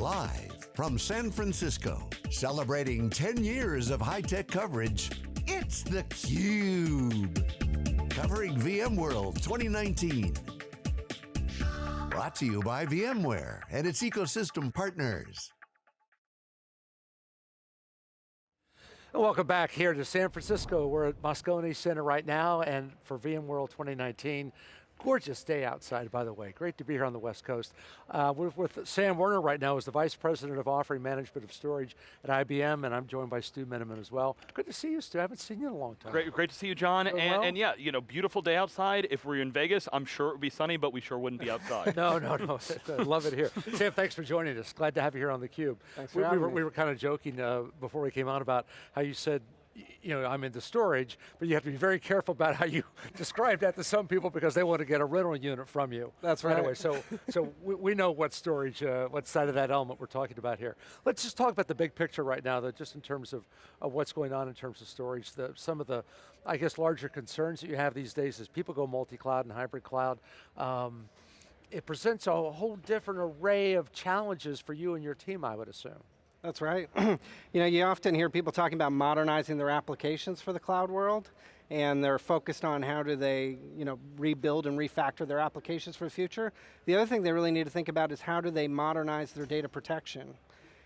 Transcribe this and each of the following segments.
Live from San Francisco, celebrating 10 years of high-tech coverage, it's theCUBE. Covering VMworld 2019. Brought to you by VMware and its ecosystem partners. Welcome back here to San Francisco. We're at Moscone Center right now and for VMworld 2019. Gorgeous day outside, by the way. Great to be here on the West Coast. Uh, we're with Sam Werner right now, who's the Vice President of Offering Management of Storage at IBM, and I'm joined by Stu Miniman as well. Good to see you, Stu. I haven't seen you in a long time. Great, great to see you, John. And, well? and, yeah, you know, beautiful day outside. If we are in Vegas, I'm sure it would be sunny, but we sure wouldn't be outside. no, no, no. I love it here. Sam, thanks for joining us. Glad to have you here on theCUBE. Thanks for we, we, having were, me. we were kind of joking uh, before we came on about how you said you know, I'm into storage, but you have to be very careful about how you describe that to some people because they want to get a rental unit from you. That's right. Anyway, so, so we, we know what storage, uh, what side of that element we're talking about here. Let's just talk about the big picture right now, though, just in terms of, of what's going on in terms of storage. The, some of the, I guess, larger concerns that you have these days is people go multi-cloud and hybrid cloud. Um, it presents a whole different array of challenges for you and your team, I would assume. That's right. you know, you often hear people talking about modernizing their applications for the cloud world, and they're focused on how do they, you know, rebuild and refactor their applications for the future. The other thing they really need to think about is how do they modernize their data protection.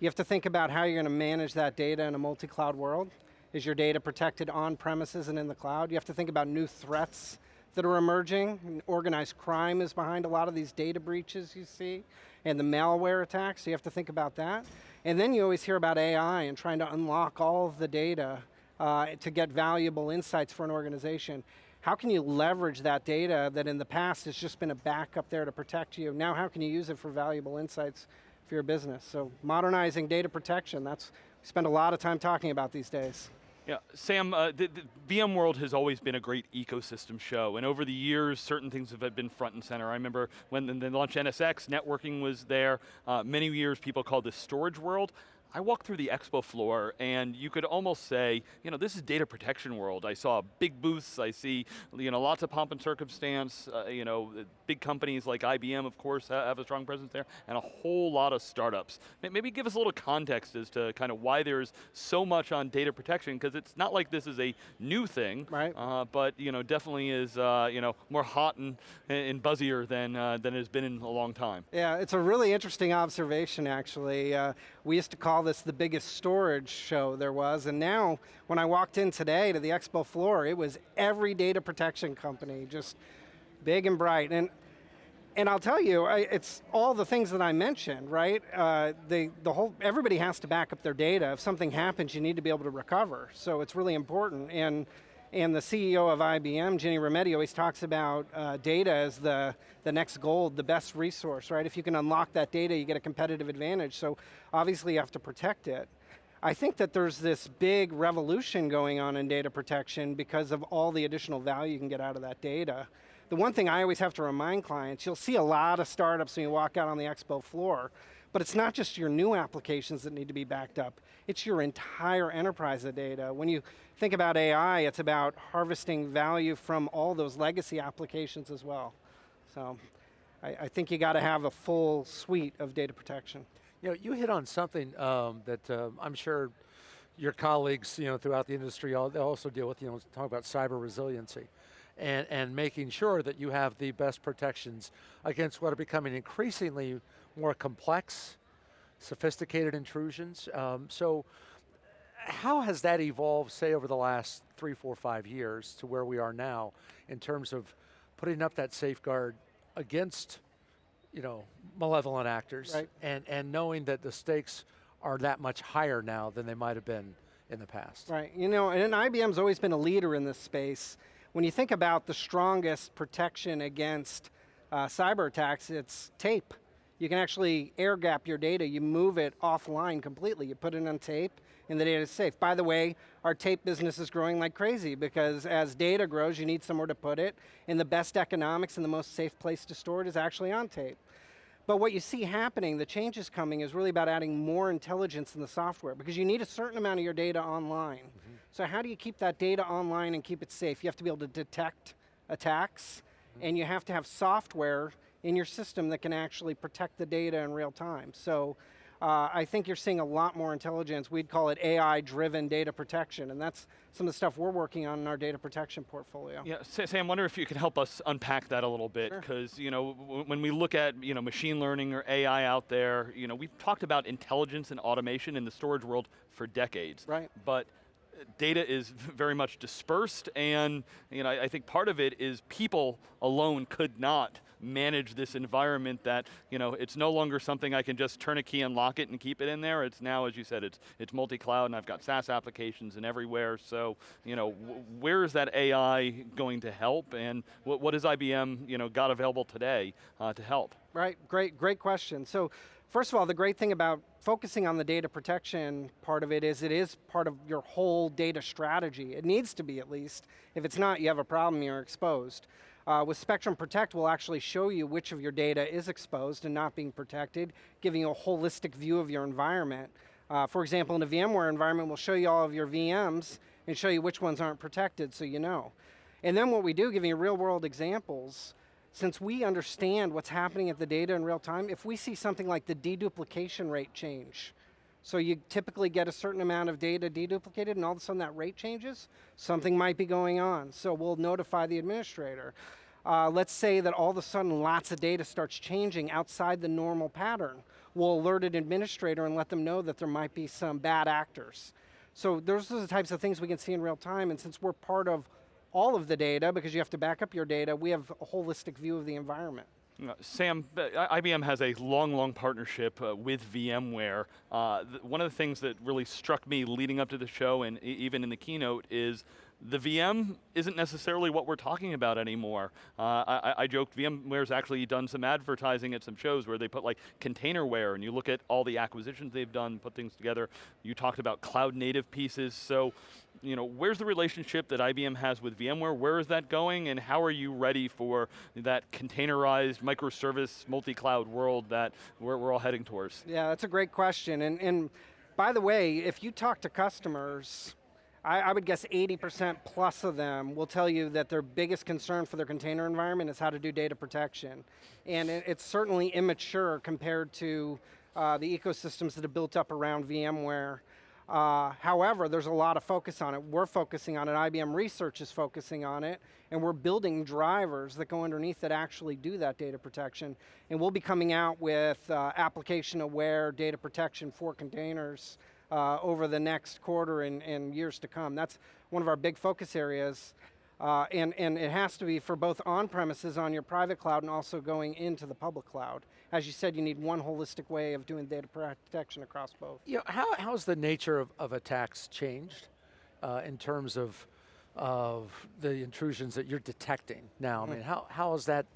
You have to think about how you're going to manage that data in a multi-cloud world. Is your data protected on premises and in the cloud? You have to think about new threats that are emerging. Organized crime is behind a lot of these data breaches you see, and the malware attacks, so you have to think about that. And then you always hear about AI and trying to unlock all of the data uh, to get valuable insights for an organization. How can you leverage that data that in the past has just been a backup there to protect you? Now how can you use it for valuable insights for your business? So modernizing data protection, that's, we spend a lot of time talking about these days. Yeah, Sam, uh, the, the VMworld has always been a great ecosystem show, and over the years, certain things have been front and center. I remember when they launched NSX, networking was there. Uh, many years, people called this storage world. I walked through the expo floor and you could almost say, you know, this is data protection world. I saw big booths, I see, you know, lots of pomp and circumstance, uh, you know, big companies like IBM, of course, have a strong presence there, and a whole lot of startups. Maybe give us a little context as to kind of why there's so much on data protection, because it's not like this is a new thing, right. Uh, but, you know, definitely is, uh, you know, more hot and, and buzzier than, uh, than it has been in a long time. Yeah, it's a really interesting observation, actually. Uh, we used to call this the biggest storage show there was, and now, when I walked in today to the expo floor, it was every data protection company, just big and bright. And and I'll tell you, I, it's all the things that I mentioned, right? Uh, the, the whole, everybody has to back up their data. If something happens, you need to be able to recover. So it's really important. And, and the CEO of IBM, Ginny Rometty, always talks about uh, data as the, the next gold, the best resource, right? If you can unlock that data, you get a competitive advantage. So obviously you have to protect it. I think that there's this big revolution going on in data protection because of all the additional value you can get out of that data. The one thing I always have to remind clients, you'll see a lot of startups when you walk out on the expo floor, but it's not just your new applications that need to be backed up, it's your entire enterprise of data. When you think about AI, it's about harvesting value from all those legacy applications as well. So, I, I think you got to have a full suite of data protection. You know, you hit on something um, that uh, I'm sure your colleagues, you know, throughout the industry, also deal with, you know, talk about cyber resiliency and, and making sure that you have the best protections against what are becoming increasingly more complex, sophisticated intrusions. Um, so how has that evolved, say, over the last three, four, five years to where we are now in terms of putting up that safeguard against you know, malevolent actors right. and, and knowing that the stakes are that much higher now than they might have been in the past. Right, you know, and IBM's always been a leader in this space. When you think about the strongest protection against uh, cyber attacks, it's tape. You can actually air gap your data, you move it offline completely, you put it on tape, and the data is safe. By the way, our tape business is growing like crazy because as data grows, you need somewhere to put it, and the best economics and the most safe place to store it is actually on tape. But what you see happening, the changes coming, is really about adding more intelligence in the software because you need a certain amount of your data online. Mm -hmm. So how do you keep that data online and keep it safe? You have to be able to detect attacks mm -hmm. and you have to have software in your system that can actually protect the data in real time. So uh, I think you're seeing a lot more intelligence. We'd call it AI-driven data protection, and that's some of the stuff we're working on in our data protection portfolio. Yeah, Sam, I wonder if you could help us unpack that a little bit, because sure. you know, when we look at you know machine learning or AI out there, you know, we've talked about intelligence and automation in the storage world for decades. Right. But data is very much dispersed and you know, I think part of it is people alone could not manage this environment that, you know, it's no longer something I can just turn a key and lock it and keep it in there. It's now, as you said, it's, it's multi-cloud and I've got SaaS applications and everywhere. So, you know, where is that AI going to help and what, what has IBM, you know, got available today uh, to help? Right, great, great question. So, First of all, the great thing about focusing on the data protection part of it is it is part of your whole data strategy. It needs to be at least. If it's not, you have a problem, you're exposed. Uh, with Spectrum Protect, we'll actually show you which of your data is exposed and not being protected, giving you a holistic view of your environment. Uh, for example, in a VMware environment, we'll show you all of your VMs and show you which ones aren't protected so you know. And then what we do, giving you real world examples, since we understand what's happening at the data in real time, if we see something like the deduplication rate change, so you typically get a certain amount of data deduplicated and all of a sudden that rate changes, something might be going on. So we'll notify the administrator. Uh, let's say that all of a sudden lots of data starts changing outside the normal pattern. We'll alert an administrator and let them know that there might be some bad actors. So those are the types of things we can see in real time, and since we're part of all of the data because you have to back up your data. We have a holistic view of the environment. Uh, Sam, IBM has a long, long partnership uh, with VMware. Uh, one of the things that really struck me leading up to the show and e even in the keynote is the VM isn't necessarily what we're talking about anymore. Uh, I, I, joked VMware's actually done some advertising at some shows where they put like containerware and you look at all the acquisitions they've done, put things together. You talked about cloud native pieces. So you know, where's the relationship that IBM has with VMware? Where is that going and how are you ready for that containerized microservice multi-cloud world that we're, we're all heading towards? Yeah, that's a great question. And, and by the way, if you talk to customers, I, I would guess 80% plus of them will tell you that their biggest concern for their container environment is how to do data protection. And it, it's certainly immature compared to uh, the ecosystems that have built up around VMware. Uh, however, there's a lot of focus on it. We're focusing on it, IBM Research is focusing on it, and we're building drivers that go underneath that actually do that data protection. And we'll be coming out with uh, application-aware data protection for containers uh, over the next quarter and, and years to come. That's one of our big focus areas. Uh, and, and it has to be for both on-premises on your private cloud and also going into the public cloud. As you said, you need one holistic way of doing data protection across both. You know, how, how's the nature of, of attacks changed uh, in terms of, of the intrusions that you're detecting now? Mm. I mean, mm-hmm. how, how has that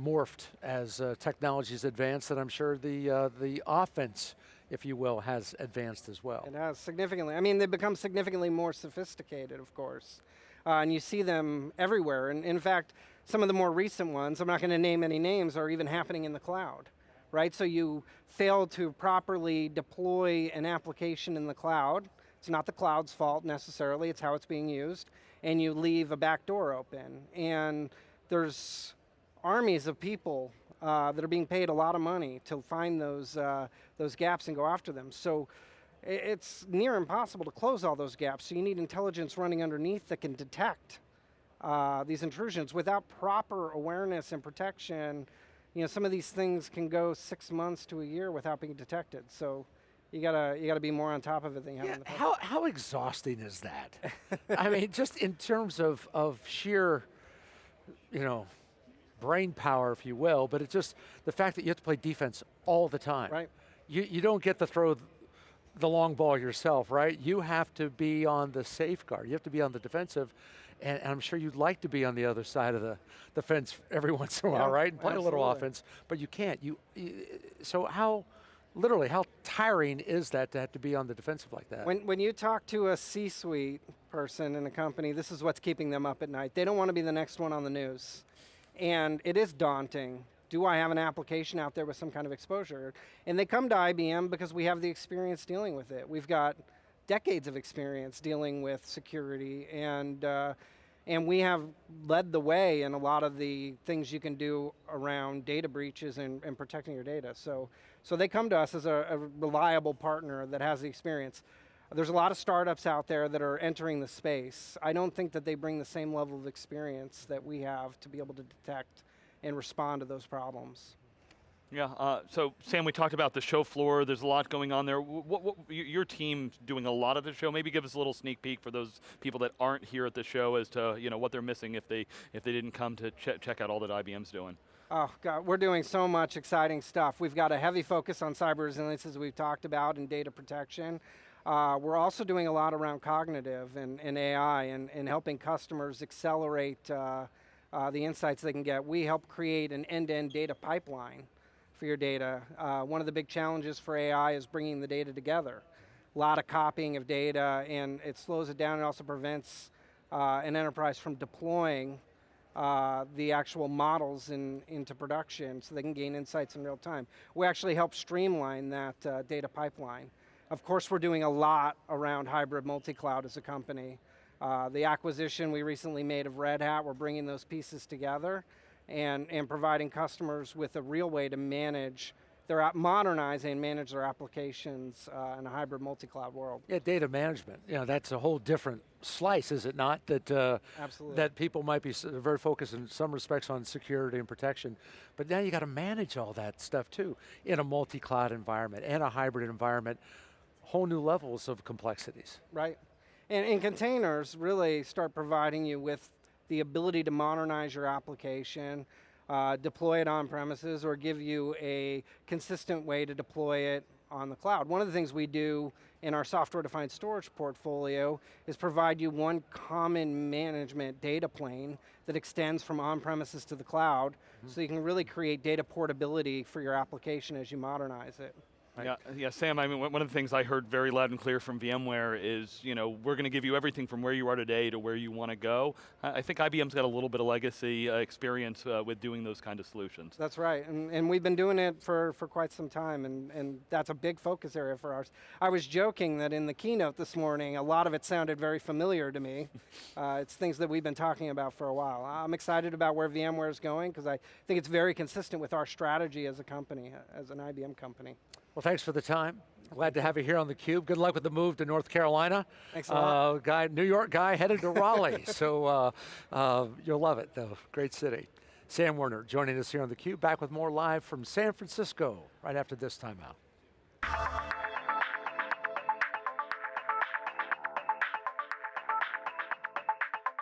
morphed as uh, technologies advanced and I'm sure the, uh, the offense if you will, has advanced as well. It has significantly. I mean, they've become significantly more sophisticated, of course. Uh, and you see them everywhere. And in fact, some of the more recent ones, I'm not going to name any names, are even happening in the cloud, right? So you fail to properly deploy an application in the cloud. It's not the cloud's fault necessarily, it's how it's being used. And you leave a back door open. And there's armies of people uh, that are being paid a lot of money to find those, uh, those gaps and go after them. So it's near impossible to close all those gaps. So you need intelligence running underneath that can detect uh, these intrusions without proper awareness and protection. You know, some of these things can go six months to a year without being detected. So you gotta you gotta be more on top of it than you yeah, have in the past. How how exhausting is that? I mean, just in terms of of sheer, you know, brain power, if you will, but it's just the fact that you have to play defense all the time. Right. You, you don't get to throw the long ball yourself, right? You have to be on the safeguard. You have to be on the defensive, and, and I'm sure you'd like to be on the other side of the, the fence every once in a while, yeah, right? And play absolutely. a little offense, but you can't. You, you, so how, literally, how tiring is that to have to be on the defensive like that? When, when you talk to a C-suite person in a company, this is what's keeping them up at night. They don't want to be the next one on the news. And it is daunting. Do I have an application out there with some kind of exposure? And they come to IBM because we have the experience dealing with it. We've got decades of experience dealing with security and uh, And we have led the way in a lot of the things you can do around data breaches and, and protecting your data. So, so they come to us as a, a reliable partner that has the experience. There's a lot of startups out there that are entering the space. I don't think that they bring the same level of experience that we have to be able to detect and respond to those problems. Yeah, uh, so Sam, we talked about the show floor. There's a lot going on there. What, what, your team's doing a lot of the show. Maybe give us a little sneak peek for those people that aren't here at the show as to you know what they're missing if they if they didn't come to ch check out all that IBM's doing. Oh God, we're doing so much exciting stuff. We've got a heavy focus on cyber resilience as we've talked about and data protection. Uh, we're also doing a lot around cognitive and, and AI and, and helping customers accelerate uh, uh, the insights they can get. We help create an end-to-end -end data pipeline for your data. Uh, one of the big challenges for AI is bringing the data together. A lot of copying of data and it slows it down and also prevents uh, an enterprise from deploying uh, the actual models in, into production so they can gain insights in real time. We actually help streamline that uh, data pipeline. Of course, we're doing a lot around hybrid multi-cloud as a company. Uh, the acquisition we recently made of Red Hat, we're bringing those pieces together and, and providing customers with a real way to manage their modernize and manage their applications uh, in a hybrid multi-cloud world. Yeah, data management. You know, that's a whole different slice, is it not? That uh, Absolutely. that people might be very focused in some respects on security and protection, but now you got to manage all that stuff too in a multi-cloud environment and a hybrid environment. Whole new levels of complexities. Right. And, and containers really start providing you with the ability to modernize your application, uh, deploy it on premises, or give you a consistent way to deploy it on the cloud. One of the things we do in our software-defined storage portfolio is provide you one common management data plane that extends from on-premises to the cloud, mm -hmm. so you can really create data portability for your application as you modernize it. Right. Yeah, yeah, Sam. I mean, one of the things I heard very loud and clear from VMware is, you know, we're going to give you everything from where you are today to where you want to go. I think IBM's got a little bit of legacy uh, experience uh, with doing those kind of solutions. That's right, and, and we've been doing it for, for quite some time, and, and that's a big focus area for ours. I was joking that in the keynote this morning, a lot of it sounded very familiar to me. uh, it's things that we've been talking about for a while. I'm excited about where VMware is going because I think it's very consistent with our strategy as a company, as an IBM company. Well, thanks for the time. Glad to have you here on theCUBE. Good luck with the move to North Carolina. Thanks a lot. Uh, guy, New York guy headed to Raleigh, so uh, uh, you'll love it though, great city. Sam Werner joining us here on theCUBE, back with more live from San Francisco, right after this timeout.